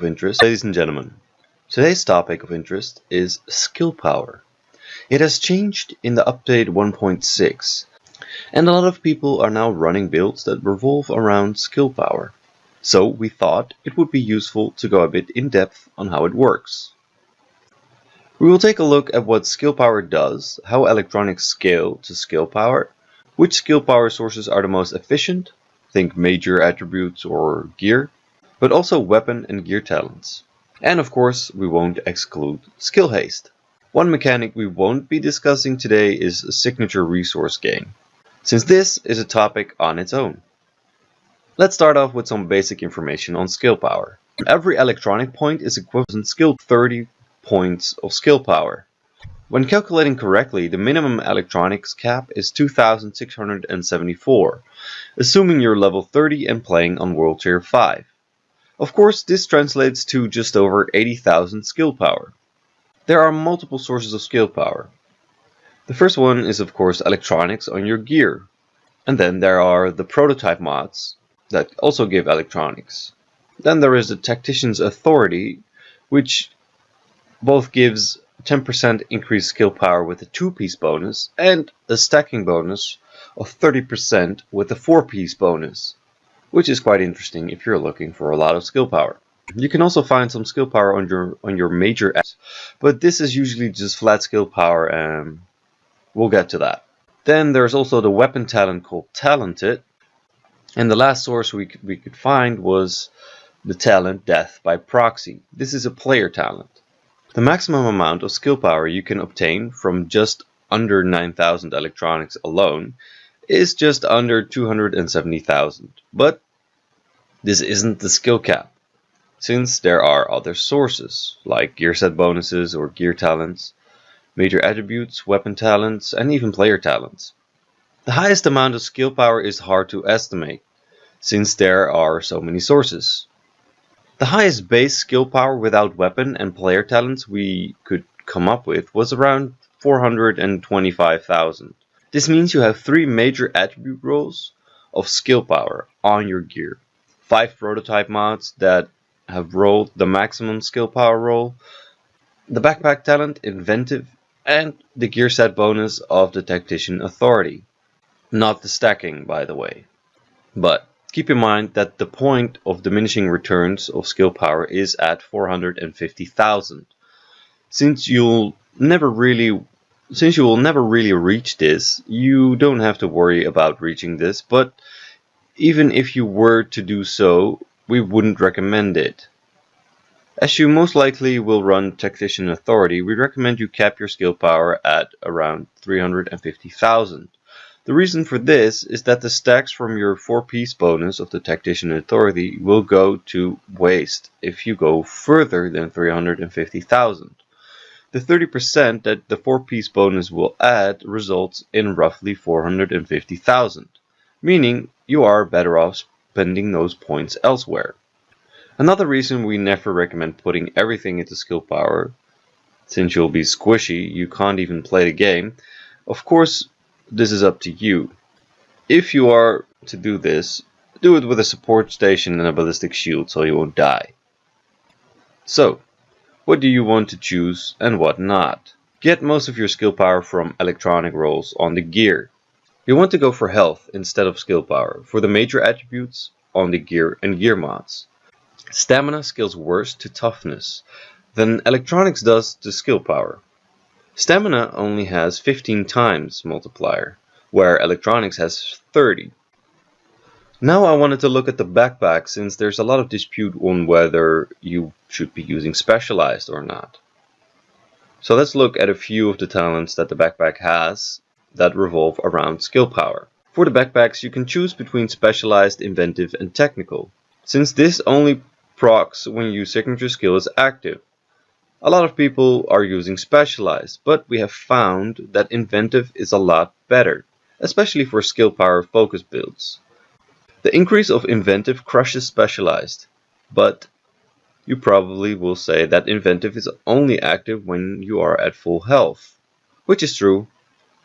of interest, ladies and gentlemen. Today's topic of interest is skill power. It has changed in the update 1.6 and a lot of people are now running builds that revolve around skill power. So we thought it would be useful to go a bit in depth on how it works. We will take a look at what skill power does, how electronics scale to skill power, which skill power sources are the most efficient, think major attributes or gear, but also weapon and gear talents. And of course, we won't exclude skill haste. One mechanic we won't be discussing today is a signature resource gain, since this is a topic on its own. Let's start off with some basic information on skill power. Every electronic point is equivalent to skill 30 points of skill power. When calculating correctly, the minimum electronics cap is 2674, assuming you're level 30 and playing on World Tier 5. Of course, this translates to just over 80,000 skill power. There are multiple sources of skill power. The first one is of course electronics on your gear. And then there are the prototype mods that also give electronics. Then there is the Tactician's Authority, which both gives 10% increased skill power with a 2-piece bonus and a stacking bonus of 30% with a 4-piece bonus, which is quite interesting if you're looking for a lot of skill power. You can also find some skill power on your on your major apps, but this is usually just flat skill power and we'll get to that. Then there's also the weapon talent called Talented. And the last source we we could find was the talent Death by Proxy. This is a player talent. The maximum amount of skill power you can obtain from just under 9,000 electronics alone is just under 270,000. But this isn't the skill cap since there are other sources, like gear set bonuses or gear talents, major attributes, weapon talents, and even player talents. The highest amount of skill power is hard to estimate, since there are so many sources. The highest base skill power without weapon and player talents we could come up with was around 425,000. This means you have three major attribute rolls of skill power on your gear. 5 prototype mods that have rolled the maximum skill power roll, the backpack talent Inventive, and the gear set bonus of the Tactician Authority. Not the stacking, by the way. But keep in mind that the point of diminishing returns of skill power is at 450,000. Since you'll never really since you will never really reach this, you don't have to worry about reaching this, but even if you were to do so, we wouldn't recommend it. As you most likely will run Tactician Authority, we recommend you cap your skill power at around 350,000. The reason for this is that the stacks from your 4-piece bonus of the Tactician Authority will go to waste if you go further than 350,000. The 30% that the 4-piece bonus will add results in roughly 450,000, meaning you are better off spending those points elsewhere. Another reason we never recommend putting everything into skill power, since you'll be squishy, you can't even play the game, of course this is up to you. If you are to do this, do it with a support station and a ballistic shield so you won't die. So, what do you want to choose and what not? Get most of your skill power from electronic rolls on the gear. You want to go for health instead of skill power for the major attributes on the gear and gear mods. Stamina scales worse to toughness than electronics does to skill power. Stamina only has 15 times multiplier, where electronics has 30. Now I wanted to look at the backpack since there's a lot of dispute on whether you should be using specialized or not. So let's look at a few of the talents that the backpack has that revolve around skill power. For the backpacks, you can choose between specialized, inventive, and technical. Since this only procs when your signature skill is active. A lot of people are using specialized, but we have found that inventive is a lot better, especially for skill power focus builds. The increase of inventive crushes specialized, but you probably will say that inventive is only active when you are at full health, which is true,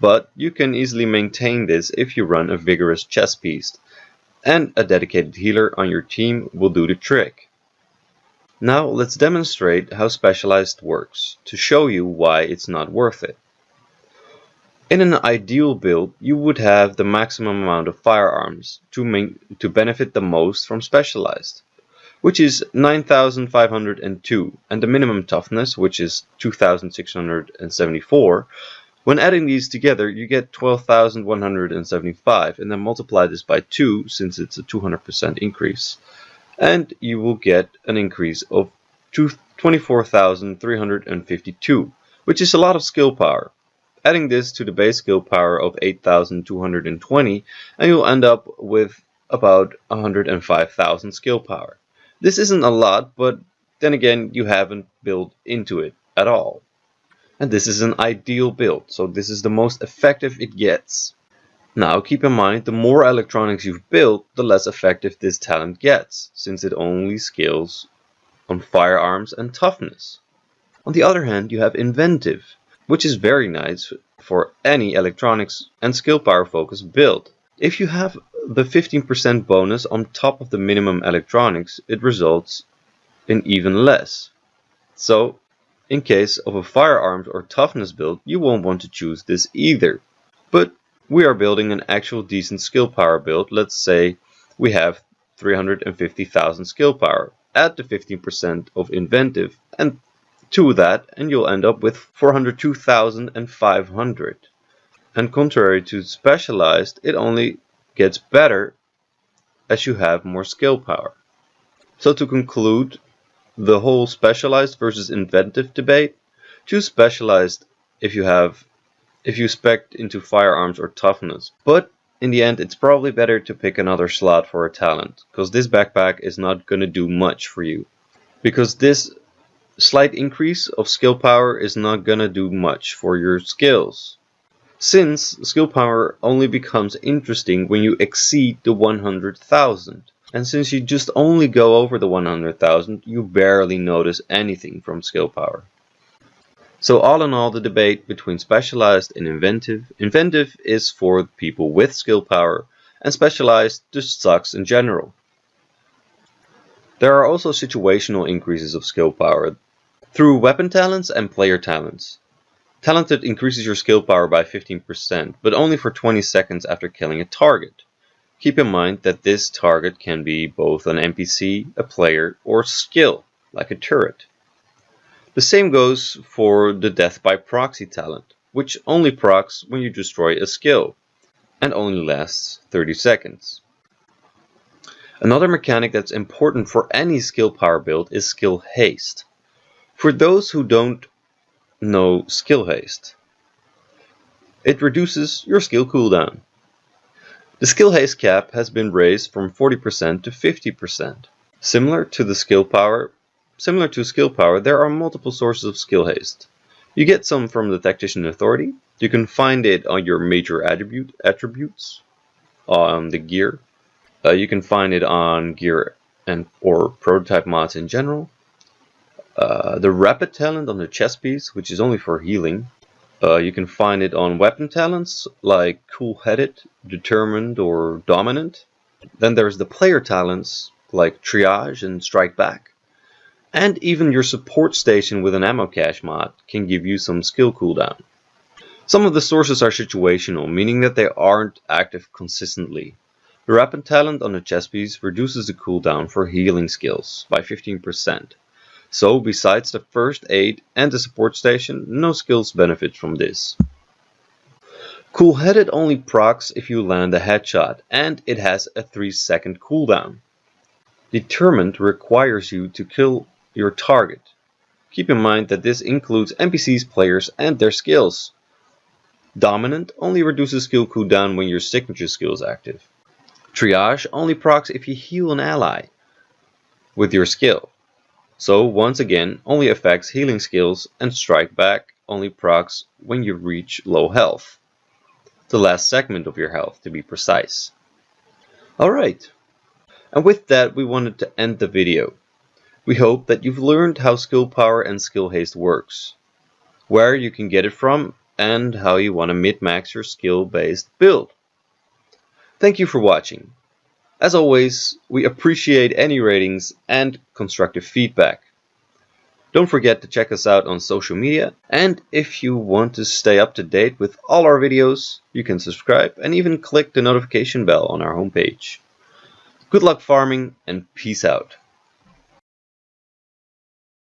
but you can easily maintain this if you run a vigorous chess piece, and a dedicated healer on your team will do the trick. Now let's demonstrate how specialized works to show you why it's not worth it. In an ideal build, you would have the maximum amount of firearms to, to benefit the most from specialized, which is 9502, and the minimum toughness, which is 2674. When adding these together, you get 12,175, and then multiply this by 2 since it's a 200% increase and you will get an increase of 24,352, which is a lot of skill power. Adding this to the base skill power of 8,220 and you'll end up with about 105,000 skill power. This isn't a lot, but then again, you haven't built into it at all. And this is an ideal build, so this is the most effective it gets. Now keep in mind, the more electronics you've built, the less effective this talent gets, since it only scales on firearms and toughness. On the other hand, you have inventive, which is very nice for any electronics and skill power focused build. If you have the 15% bonus on top of the minimum electronics, it results in even less. So, in case of a firearms or toughness build, you won't want to choose this either. But we are building an actual decent skill power build. Let's say we have 350,000 skill power. Add the 15% of inventive and to that and you'll end up with 402,500. And contrary to specialized, it only gets better as you have more skill power. So to conclude the whole specialized versus inventive debate, choose specialized if you have if you spec into firearms or toughness. But in the end, it's probably better to pick another slot for a talent, because this backpack is not going to do much for you. Because this slight increase of skill power is not to do much for your skills. Since skill power only becomes interesting when you exceed the 100,000. And since you just only go over the 100,000, you barely notice anything from skill power. So all in all, the debate between specialized and inventive. Inventive is for people with skill power, and specialized just sucks in general. There are also situational increases of skill power through weapon talents and player talents. Talented increases your skill power by 15%, but only for 20 seconds after killing a target. Keep in mind that this target can be both an NPC, a player, or skill, like a turret. The same goes for the death by proxy talent, which only procs when you destroy a skill, and only lasts 30 seconds. Another mechanic that's important for any skill power build is skill haste. For those who don't know skill haste, it reduces your skill cooldown. The skill haste cap has been raised from 40% to 50%. Similar to the skill power, Similar to skill power, there are multiple sources of skill haste. You get some from the Tactician Authority. You can find it on your major attribute attributes on the gear. Uh, you can find it on gear and or prototype mods in general. Uh, the rapid talent on the chest piece, which is only for healing. Uh, you can find it on weapon talents like cool-headed, determined, or dominant. Then there's the player talents like triage and strike back. And even your support station with an ammo cache mod can give you some skill cooldown. Some of the sources are situational, meaning that they aren't active consistently. The rapid talent on the chest piece reduces the cooldown for healing skills by 15%. So besides the first aid and the support station, no skills benefit from this. Cool-headed only procs if you land a headshot and it has a 3 second cooldown. Determined requires you to kill your target. Keep in mind that this includes NPCs, players, and their skills. Dominant only reduces skill cooldown when your signature skill is active. Triage only procs if you heal an ally with your skill. So once again, only affects healing skills and strike back only procs when you reach low health. The last segment of your health to be precise. Alright, and with that we wanted to end the video. We hope that you've learned how skill power and skill haste works, where you can get it from, and how you want to mid-max your skill-based build. Thank you for watching. As always, we appreciate any ratings and constructive feedback. Don't forget to check us out on social media, and if you want to stay up to date with all our videos, you can subscribe and even click the notification bell on our homepage. Good luck farming and peace out.